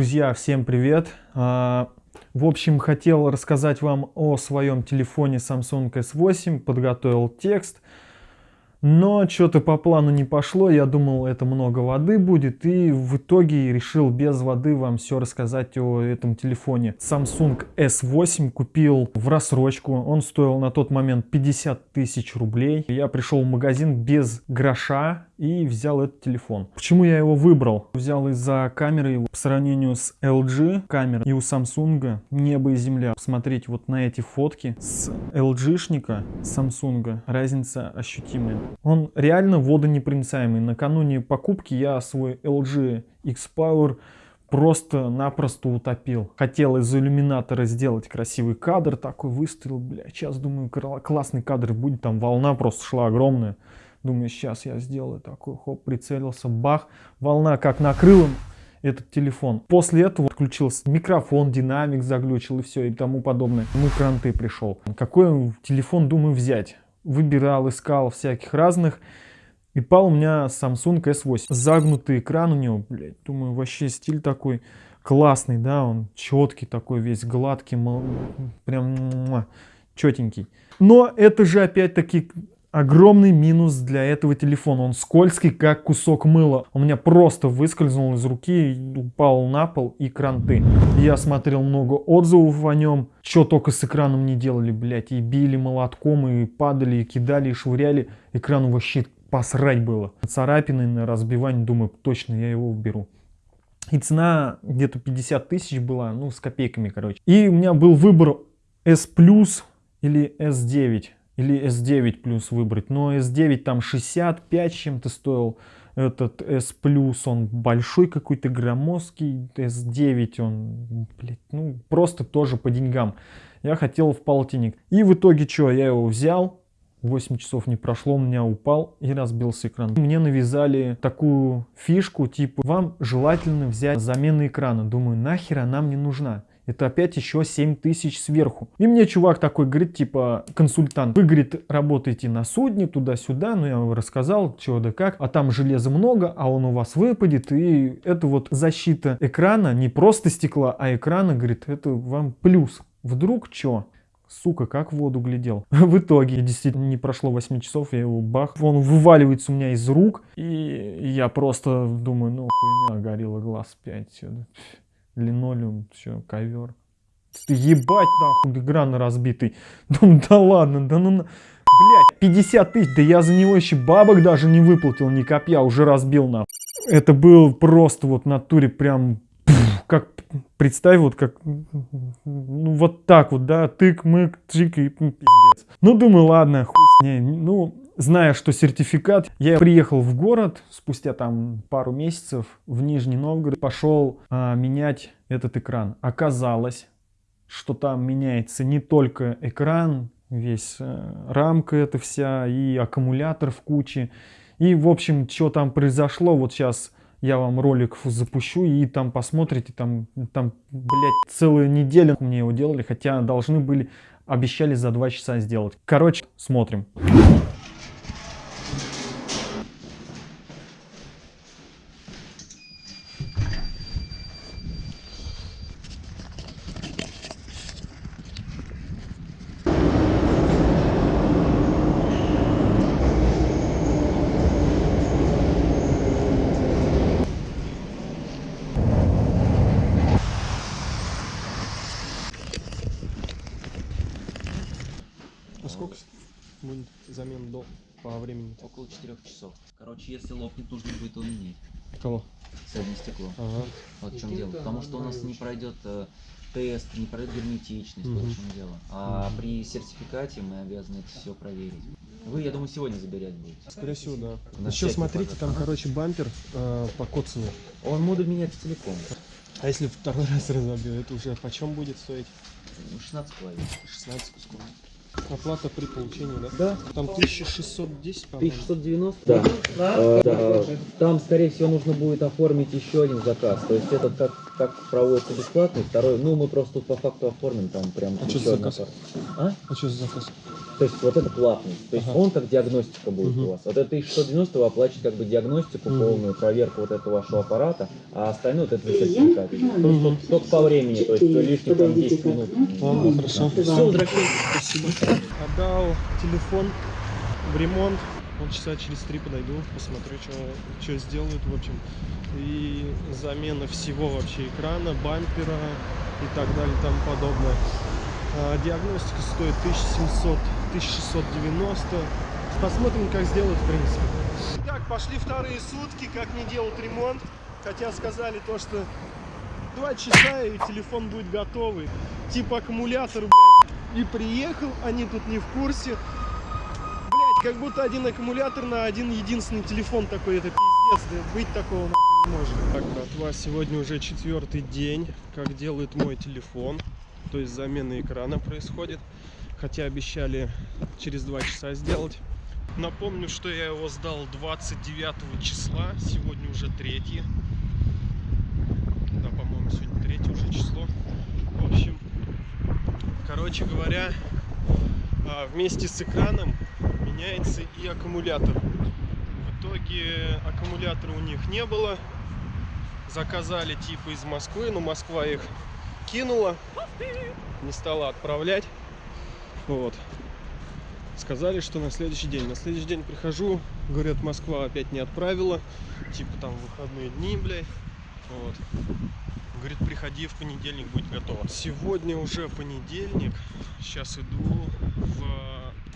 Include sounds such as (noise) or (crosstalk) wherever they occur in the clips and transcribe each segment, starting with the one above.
Друзья, всем привет! А, в общем, хотел рассказать вам о своем телефоне Samsung S8, подготовил текст. Но что-то по плану не пошло, я думал это много воды будет и в итоге решил без воды вам все рассказать о этом телефоне. Samsung S8 купил в рассрочку, он стоил на тот момент 50 тысяч рублей. Я пришел в магазин без гроша и взял этот телефон. Почему я его выбрал? Взял из-за камеры по сравнению с LG камерой и у Samsung небо и земля. Посмотреть вот на эти фотки с LG-шника Samsung разница ощутимая. Он реально водонепроницаемый. Накануне покупки я свой LG X-Power просто-напросто утопил. Хотел из иллюминатора сделать красивый кадр, такой выставил, бля, сейчас думаю, классный кадр будет, там волна просто шла огромная. Думаю, сейчас я сделаю такой, хоп, прицелился, бах, волна как накрыла этот телефон. После этого отключился микрофон, динамик заглючил и все и тому подобное. Ну, кранты пришел. Какой телефон думаю взять? выбирал, искал всяких разных. И пал у меня Samsung S8. Загнутый экран у него, блядь, думаю, вообще стиль такой классный, да, он четкий такой, весь гладкий, прям четенький. Но это же опять-таки огромный минус для этого телефона. Он скользкий, как кусок мыла. У меня просто выскользнул из руки, упал на пол и кранты. Я смотрел много отзывов о нем. Что только с экраном не делали, блядь. И били молотком, и падали, и кидали, и швыряли. Экрану вообще посрать было. Царапины на разбивание, думаю, точно я его уберу. И цена где-то 50 тысяч была, ну, с копейками, короче. И у меня был выбор S Plus или S9 или S9 плюс выбрать. Но S9 там 65 чем-то стоил. Этот S плюс он большой какой-то громоздкий. S9 он, блядь, ну просто тоже по деньгам. Я хотел в полтинник. И в итоге что, я его взял. 8 часов не прошло, у меня упал и разбился экран. Мне навязали такую фишку, типа, вам желательно взять замену экрана. Думаю, нахер она мне нужна? Это опять еще 7 тысяч сверху. И мне чувак такой говорит, типа, консультант, вы, говорит, работаете на судне, туда-сюда, ну я вам рассказал, что да как, а там железа много, а он у вас выпадет, и это вот защита экрана, не просто стекла, а экрана, говорит, это вам плюс. Вдруг что? Сука, как в воду глядел. (laughs) В итоге, действительно, не прошло 8 часов, я его бах, он вываливается у меня из рук, и я просто думаю, ну хуйня, горело глаз 5 линолеум, все, ковер. Ебать нахуй, экран разбитый. Думаю, (laughs) да ладно, да ну... Блять, 50 тысяч, да я за него еще бабок даже не выплатил, ни копья, уже разбил на. Это был просто вот в натуре прям, как, представь, вот как, ну вот так вот, да, тык-мык, чик и пиздец. Ну думаю, ладно, хуй с ней, ну зная, что сертификат, я приехал в город спустя там пару месяцев в Нижний Новгород, пошел а, менять этот экран. Оказалось, что там меняется не только экран, весь э, рамка эта вся и аккумулятор в куче. И в общем, что там произошло, вот сейчас я вам ролик запущу и там посмотрите, там, там, блядь, целую неделю мне его делали, хотя должны были, обещали за два часа сделать. Короче, смотрим. Макс, будет замен до по времени? Около 4 часов. Короче, если лопнет, нужно будет уменить. Кого? Садное стекло. Ага. Вот в чем дело. Потому что у нас не пройдет э, тест, не пройдет герметичность, угу. вот в чем дело. А угу. при сертификате мы обязаны это все проверить. Вы, я думаю, сегодня забирать будете. Скорее всего, да. На Еще смотрите, пожалуйста. там, а? короче, бампер э, по коцану. Он буду менять целиком. А если второй (laughs) раз разобью, это уже почем будет стоить? 16,5. 16,5. Оплата при получении, да? Да. Там 1610, по-моему. 1690? Да. Да. А, да. Там, скорее всего, нужно будет оформить еще один заказ. То есть этот как, как проводится бесплатный, второй, ну мы просто тут по факту оформим, там прям А что за заказ? А? А что за заказ? То есть вот это платный. То есть Ага. он как диагностика будет Мгм. у вас. Вот это 1190 вы оплачиваете как бы диагностику, Мгм. полную проверку вот этого вашего аппарата, а остальное вот это сертификат. только- Только по времени, то есть лишних там 10 минут. Ладно, хорошо. Все, возвращайтесь. Спасибо. Отдал телефон в ремонт. Вот часа через три подойду, посмотрю, что сделают, в общем. И замена всего вообще экрана, бампера и так далее и тому подобное. А, диагностика стоит 1700, 1690. Посмотрим, как сделают, в принципе. Так, пошли вторые сутки, как не делают ремонт. Хотя сказали то, что два часа и телефон будет готовый. Типа аккумулятор, блядь, и приехал, они тут не в курсе. Блять, как будто один аккумулятор на один единственный телефон такой, это пиздец, да быть такого нахуй не может. Так, братва, сегодня уже четвертый день, как делает мой телефон, то есть замена экрана происходит, хотя обещали через два часа сделать. Напомню, что я его сдал 29 числа, сегодня уже 3. Да, по-моему, сегодня 3 уже число. В общем, короче говоря, а, вместе с экраном меняется и аккумулятор. В итоге аккумулятора у них не было. Заказали типа из Москвы, но Москва их кинула, не стала отправлять. Вот. Сказали, что на следующий день. На следующий день прихожу, говорят, Москва опять не отправила. Типа там выходные дни, блядь. Вот. Говорит, приходи в понедельник, будет готово. Сегодня уже понедельник. Сейчас иду в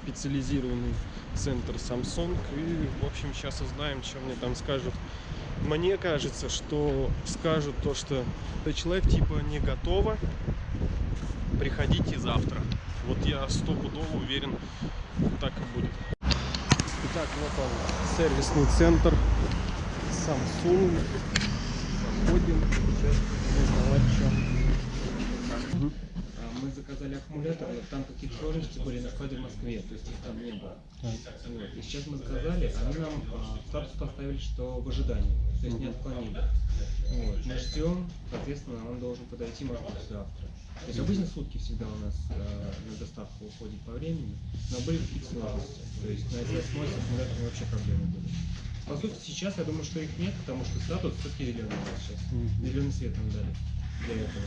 специализированный центр Samsung. И, в общем, сейчас узнаем, что мне там скажут. Мне кажется, что скажут то, что человек типа не готово. Приходите завтра. Вот я стопудово уверен, так и будет. Итак, вот он, сервисный центр Samsung. Заходим. Сейчас будем узнавать, что. А, Мы заказали аккумулятор, но там какие-то сложности были на складе в Москве, то есть их там не было. Вот. И сейчас мы заказали, они нам а, статус поставили, что в ожидании, то есть не отклонили. Вот. Мы ждем, соответственно, он должен подойти, может быть, завтра. То есть обычно сутки всегда у нас а, на доставку уходит по времени, но были какие-то сложности. То есть на SS с аккумулятором вообще проблемы были. По сути, сейчас я думаю, что их нет, потому что статус все-таки зеленый сейчас. Зеленый свет нам дали для этого.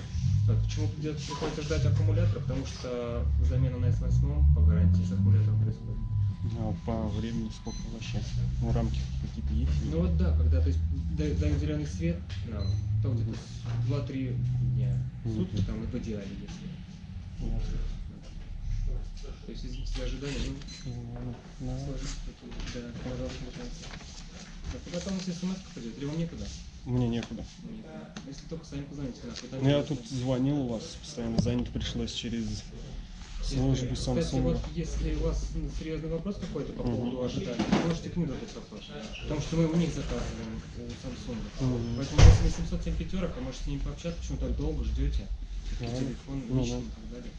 Так, почему придется- приходится ждать аккумулятора? Потому что замена на S8 по гарантии с аккумулятором происходит. А по времени сколько вообще? Ну, рамки какие-то есть? Ну вот да, когда то есть, да- дают зеленый свет нам, то где-то 2-3 дня в сутки там и в идеале, если. То есть из ожидания, ну, сложности такие, да, пожалуйста, и потом, если смс придет, или вам некуда? Мне некуда. Если только сами позвоните там Ну, я тут звонил у вас, постоянно занят пришлось через службу Кстати, Samsung. вот если у вас серьезный вопрос какой-то по поводу ожидания, вы можете к ним задать вопрос. Потому что мы у них заказываем, у Samsung. Мгм. Поэтому если не 707 пятерок, а можете с ними пообщаться, почему так долго ждете. Телефон, Ну да. и так далее.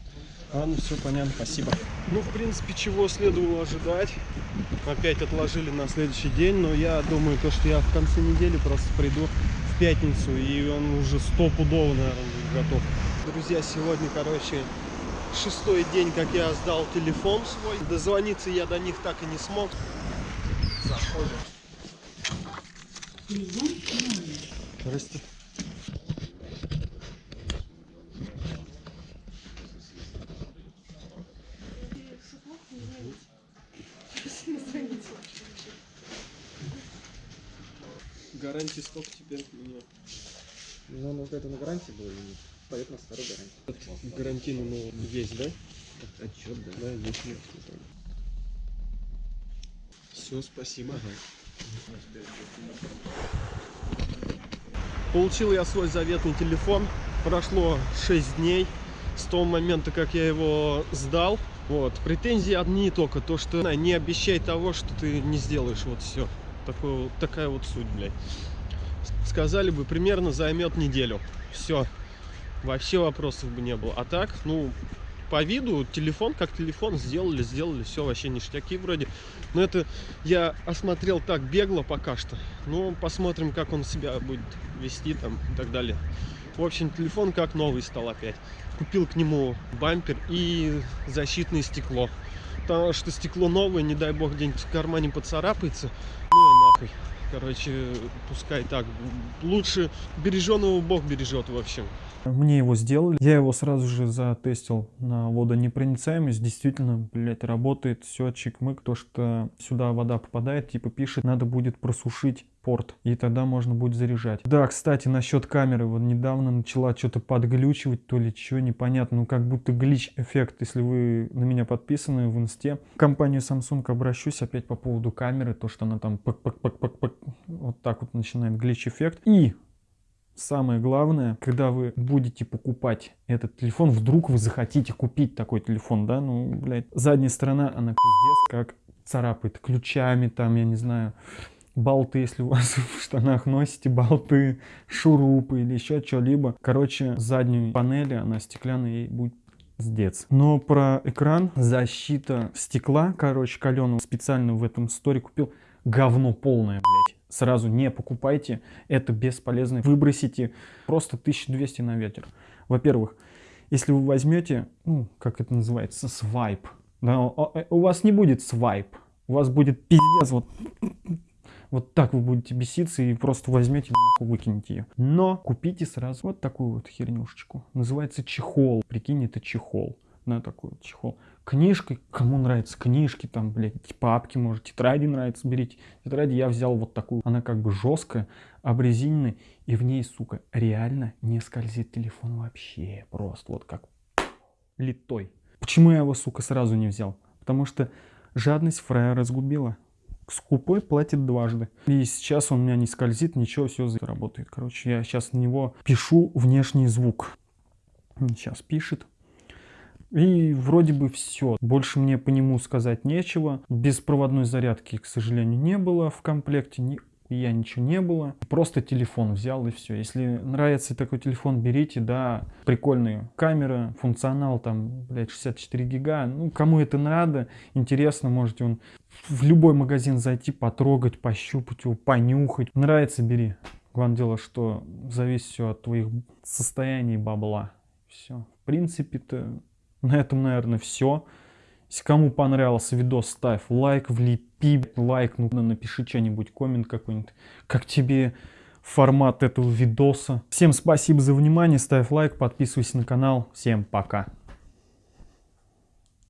А, ну все понятно, спасибо. Ну, в принципе, чего следовало ожидать. Опять отложили на следующий день, но я думаю, то, что я в конце недели просто приду в пятницу, и он уже стопудово, наверное, будет готов. Друзья, сегодня, короче, шестой день, как я сдал телефон свой. Дозвониться я до них так и не смог. Заходим. Здрасте. Гарантии сколько теперь у меня? Ну, ну, это на гарантии было, и поет на старой гарантии. Гарантийный ну, есть, да? Отчет, да. Да, есть. Все, спасибо. Получил я свой заветный телефон. Прошло 6 дней с того момента, как я его сдал. Вот. Претензии одни только. То, что не обещай того, что ты не сделаешь. Вот все. Такое, вот- такая вот суть, блядь. Сказали бы, примерно займет неделю. Все. Вообще вопросов бы не было. А так, ну, по виду телефон как телефон сделали, сделали, все вообще ништяки вроде. Но это я осмотрел так бегло пока что. Ну, посмотрим, как он себя будет вести там и так далее. В общем, телефон как новый стал опять. Купил к нему бампер и защитное стекло. потому что стекло новое, не дай бог где-нибудь в кармане поцарапается. Нахуй. Короче, пускай так. Лучше береженого Бог бережет, в. Мне его сделали. Я его сразу же затестил на водонепроницаемость. Действительно, блядь, работает все чик-мык. То, что сюда вода попадает, типа пишет, надо будет просушить порт. И тогда можно будет заряжать. Да, кстати, насчет камеры. Вот недавно начала что-то подглючивать, то ли что, непонятно. Ну, как будто глич-эффект, если вы на меня подписаны в инсте. В компанию Samsung обращусь опять по поводу камеры. То, что она там пак-пак-пак-пак-пак. Вот так вот начинает глич-эффект. И Самое главное, когда вы будете покупать этот телефон, вдруг вы захотите купить такой телефон, да, ну, блядь, задняя сторона, она пиздец как царапает ключами, там, я не знаю, болты, если у вас (laughs) в штанах носите болты, шурупы или еще что-либо. Короче, заднюю панели, она стеклянная, ей будет Сдец. Но про экран, защита стекла, короче, каленого специально в этом сторе купил. Говно полное, блядь сразу не покупайте, это бесполезно. Выбросите просто 1200 на ветер. Во-первых, если вы возьмете, ну, как это называется, свайп, да, э, у вас не будет свайп, у вас будет пиздец, вот, вот так вы будете беситься и просто возьмете нахуй выкинете ее. Но купите сразу вот такую вот хернюшечку. Называется чехол. Прикинь, это чехол на такой вот чехол. Книжкой, кому нравятся книжки, там, блядь, папки, может, тетради нравится, берите. Тетради я взял вот такую, она как бы жесткая, обрезиненная, и в ней, сука, реально не скользит телефон вообще, просто вот как литой. Почему я его, сука, сразу не взял? Потому что жадность фрая разгубила. Скупой платит дважды. И сейчас он у меня не скользит, ничего, все работает. Короче, я сейчас на него пишу внешний звук. Сейчас пишет. И вроде бы все. Больше мне по нему сказать нечего. Беспроводной зарядки, к сожалению, не было в комплекте. Ни я ничего не было. Просто телефон взял и все. Если нравится такой телефон, берите, да, прикольная камера, функционал там, блядь, 64 гига. Ну, кому это надо, интересно, можете он в любой магазин зайти, потрогать, пощупать его, понюхать. Нравится, бери. Главное дело, что зависит все от твоих состояний бабла. Все. В принципе-то на этом, наверное, все. Если кому понравился видос, ставь лайк, влепи лайк, ну напиши что-нибудь, коммент какой-нибудь. Как тебе формат этого видоса. Всем спасибо за внимание, ставь лайк, подписывайся на канал. Всем пока.